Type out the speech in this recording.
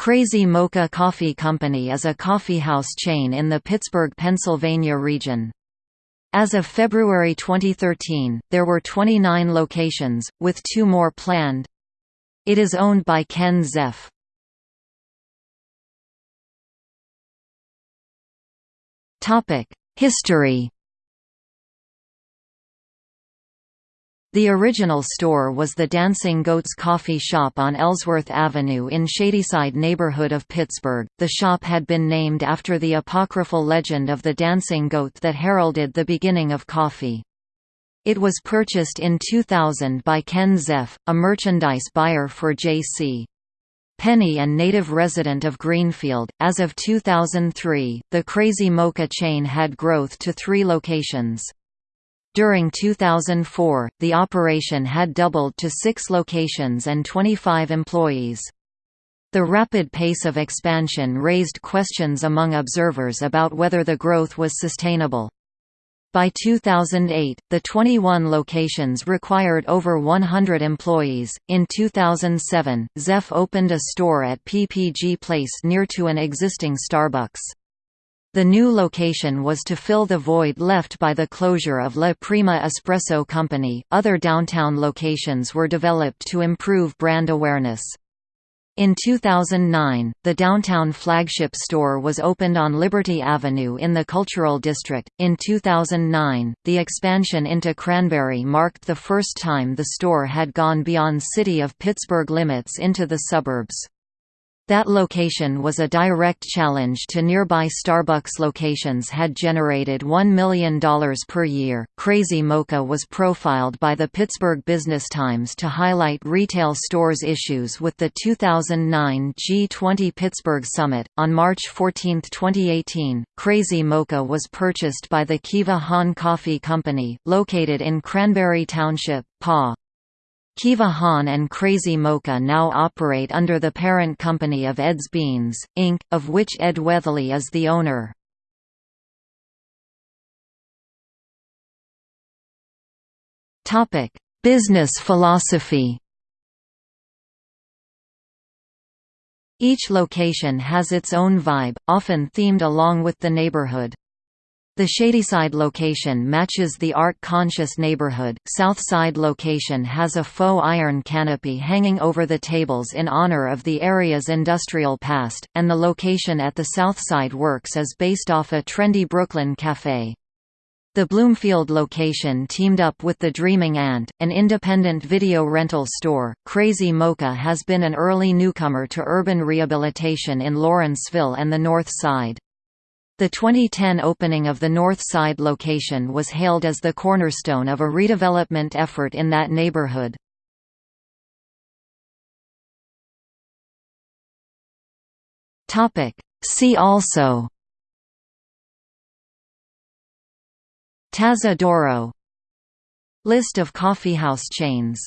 Crazy Mocha Coffee Company is a coffeehouse chain in the Pittsburgh, Pennsylvania region. As of February 2013, there were 29 locations, with two more planned. It is owned by Ken Zeff. History The original store was the Dancing Goats Coffee Shop on Ellsworth Avenue in Shadyside neighborhood of Pittsburgh. The shop had been named after the apocryphal legend of the dancing goat that heralded the beginning of coffee. It was purchased in 2000 by Ken Zeff, a merchandise buyer for J.C. Penney and native resident of Greenfield. As of 2003, the Crazy Mocha chain had growth to three locations. During 2004, the operation had doubled to six locations and 25 employees. The rapid pace of expansion raised questions among observers about whether the growth was sustainable. By 2008, the 21 locations required over 100 employees. In 2007, Zeff opened a store at PPG Place near to an existing Starbucks. The new location was to fill the void left by the closure of La Prima Espresso Company. Other downtown locations were developed to improve brand awareness. In 2009, the downtown flagship store was opened on Liberty Avenue in the Cultural District. In 2009, the expansion into Cranberry marked the first time the store had gone beyond City of Pittsburgh limits into the suburbs. That location was a direct challenge to nearby Starbucks locations had generated $1 million per year. Crazy Mocha was profiled by the Pittsburgh Business Times to highlight retail stores' issues with the 2009 G20 Pittsburgh Summit. On March 14, 2018, Crazy Mocha was purchased by the Kiva Han Coffee Company, located in Cranberry Township, PA. Kiva Han and Crazy Mocha now operate under the parent company of Ed's Beans, Inc., of which Ed Weatherly is the owner. Business philosophy Each location has its own vibe, often themed along with the neighborhood. The Shadyside location matches the art-conscious neighborhood, Southside location has a faux iron canopy hanging over the tables in honor of the area's industrial past, and the location at the Southside Works is based off a trendy Brooklyn cafe. The Bloomfield location teamed up with the Dreaming Ant, an independent video rental store. Crazy Mocha has been an early newcomer to urban rehabilitation in Lawrenceville and the North Side. The 2010 opening of the North Side location was hailed as the cornerstone of a redevelopment effort in that neighborhood. See also Tazza D'Oro List of coffeehouse chains